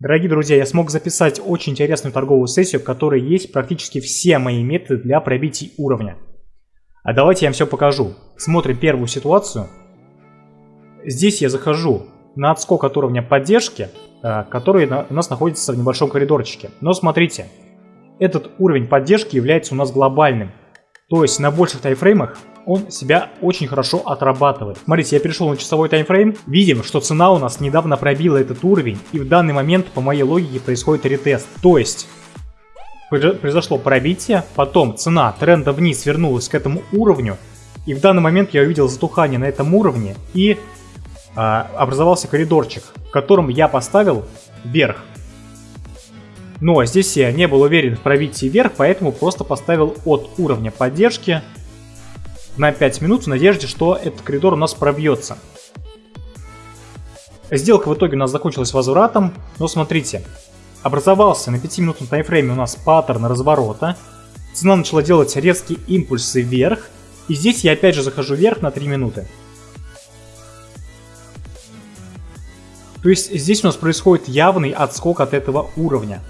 Дорогие друзья, я смог записать очень интересную торговую сессию, в которой есть практически все мои методы для пробития уровня. А давайте я вам все покажу. Смотрим первую ситуацию. Здесь я захожу на отскок от уровня поддержки, э, который у нас находится в небольшом коридорчике. Но смотрите, этот уровень поддержки является у нас глобальным. То есть на больших тайфреймах он себя очень хорошо отрабатывает. Смотрите, я перешел на часовой таймфрейм. Видим, что цена у нас недавно пробила этот уровень. И в данный момент, по моей логике, происходит ретест. То есть, произошло пробитие, потом цена тренда вниз вернулась к этому уровню. И в данный момент я увидел затухание на этом уровне. И а, образовался коридорчик, в котором я поставил вверх. Но здесь я не был уверен в пробитии вверх, поэтому просто поставил от уровня поддержки на 5 минут в надежде, что этот коридор у нас пробьется. Сделка в итоге у нас закончилась возвратом, но смотрите, образовался на 5-минутном таймфрейме у нас паттерн разворота, цена начала делать резкие импульсы вверх, и здесь я опять же захожу вверх на 3 минуты. То есть здесь у нас происходит явный отскок от этого уровня.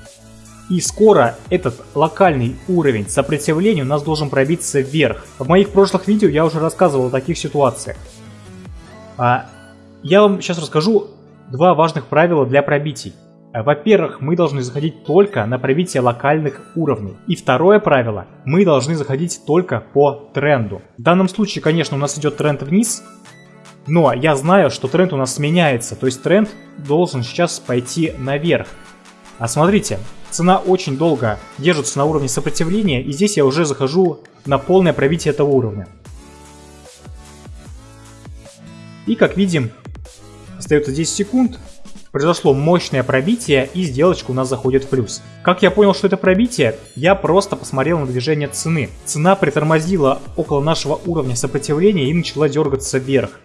И скоро этот локальный уровень сопротивления у нас должен пробиться вверх. В моих прошлых видео я уже рассказывал о таких ситуациях. А, я вам сейчас расскажу два важных правила для пробитий. Во-первых, мы должны заходить только на пробитие локальных уровней. И второе правило, мы должны заходить только по тренду. В данном случае, конечно, у нас идет тренд вниз, но я знаю, что тренд у нас меняется, то есть тренд должен сейчас пойти наверх. А смотрите, цена очень долго держится на уровне сопротивления, и здесь я уже захожу на полное пробитие этого уровня. И как видим, остается 10 секунд, произошло мощное пробитие, и сделочка у нас заходит в плюс. Как я понял, что это пробитие, я просто посмотрел на движение цены. Цена притормозила около нашего уровня сопротивления и начала дергаться вверх.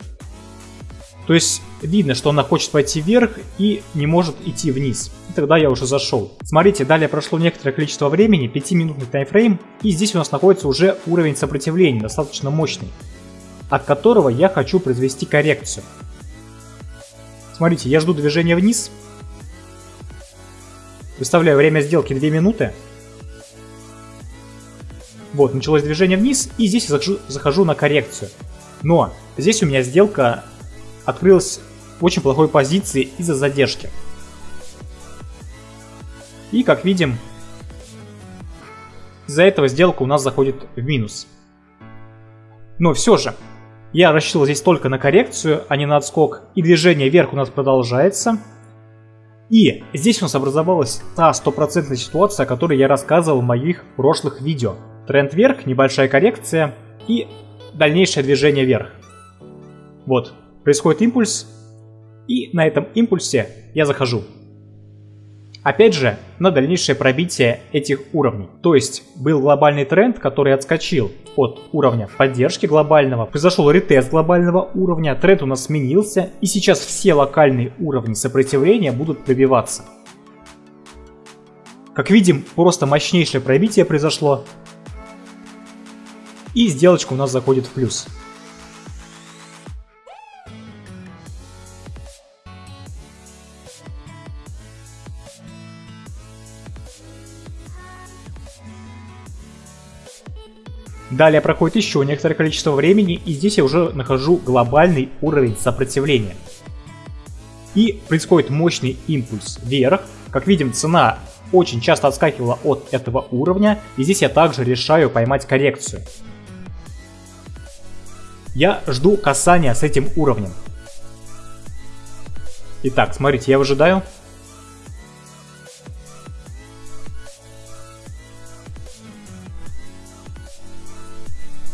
То есть видно, что она хочет пойти вверх и не может идти вниз. И тогда я уже зашел. Смотрите, далее прошло некоторое количество времени, 5-минутный таймфрейм, и здесь у нас находится уже уровень сопротивления, достаточно мощный, от которого я хочу произвести коррекцию. Смотрите, я жду движения вниз, выставляю время сделки 2 минуты, вот, началось движение вниз, и здесь я захожу, захожу на коррекцию. Но здесь у меня сделка открылась в очень плохой позиции из-за задержки. И как видим, из-за этого сделка у нас заходит в минус. Но все же, я рассчитывал здесь только на коррекцию, а не на отскок. И движение вверх у нас продолжается. И здесь у нас образовалась та стопроцентная ситуация, о которой я рассказывал в моих прошлых видео. Тренд вверх, небольшая коррекция и дальнейшее движение вверх. Вот, происходит импульс, и на этом импульсе я захожу. Опять же, на дальнейшее пробитие этих уровней. То есть был глобальный тренд, который отскочил от уровня поддержки глобального, произошел ретест глобального уровня, тренд у нас сменился, и сейчас все локальные уровни сопротивления будут пробиваться. Как видим, просто мощнейшее пробитие произошло, и сделочка у нас заходит в плюс. Далее проходит еще некоторое количество времени, и здесь я уже нахожу глобальный уровень сопротивления. И происходит мощный импульс вверх. Как видим, цена очень часто отскакивала от этого уровня, и здесь я также решаю поймать коррекцию. Я жду касания с этим уровнем. Итак, смотрите, я выжидаю.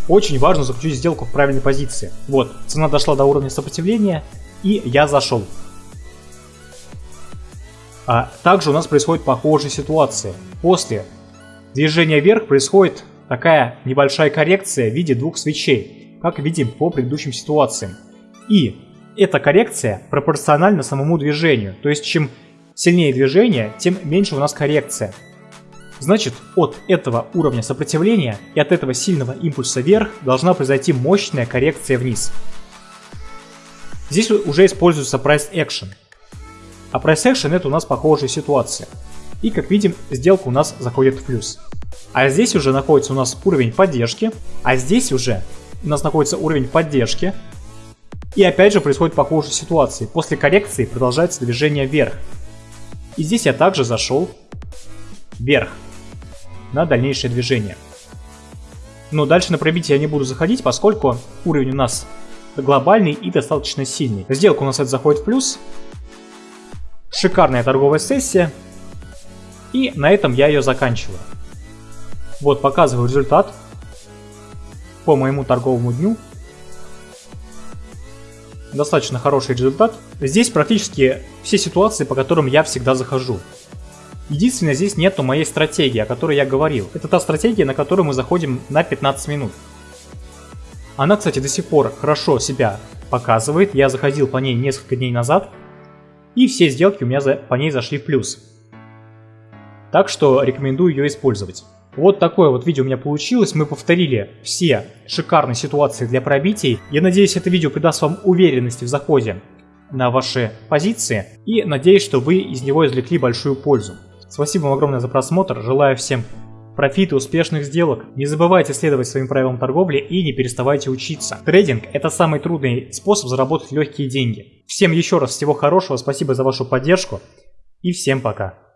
Очень важно заключить сделку в правильной позиции. Вот, цена дошла до уровня сопротивления, и я зашел. А также у нас происходит похожая ситуация. После движения вверх происходит такая небольшая коррекция в виде двух свечей, как видим по предыдущим ситуациям. И эта коррекция пропорциональна самому движению, то есть чем сильнее движение, тем меньше у нас коррекция. Значит, от этого уровня сопротивления и от этого сильного импульса вверх должна произойти мощная коррекция вниз. Здесь уже используется price action. А price action это у нас похожая ситуация. И как видим, сделка у нас заходит в плюс. А здесь уже находится у нас уровень поддержки, а здесь уже у нас находится уровень поддержки. И опять же происходит похожая ситуация. После коррекции продолжается движение вверх. И здесь я также зашел вверх на дальнейшее движение. Но дальше на пробитие я не буду заходить, поскольку уровень у нас глобальный и достаточно сильный. Сделка у нас это заходит в плюс. Шикарная торговая сессия. И на этом я ее заканчиваю. Вот показываю результат по моему торговому дню. Достаточно хороший результат. Здесь практически все ситуации, по которым я всегда захожу. Единственное, здесь нету моей стратегии, о которой я говорил. Это та стратегия, на которую мы заходим на 15 минут. Она, кстати, до сих пор хорошо себя показывает. Я заходил по ней несколько дней назад. И все сделки у меня за, по ней зашли в плюс. Так что рекомендую ее использовать. Вот такое вот видео у меня получилось. Мы повторили все шикарные ситуации для пробитий. Я надеюсь, это видео придаст вам уверенности в заходе на ваши позиции. И надеюсь, что вы из него извлекли большую пользу. Спасибо вам огромное за просмотр. Желаю всем профита, успешных сделок. Не забывайте следовать своим правилам торговли и не переставайте учиться. Трейдинг – это самый трудный способ заработать легкие деньги. Всем еще раз всего хорошего, спасибо за вашу поддержку и всем пока.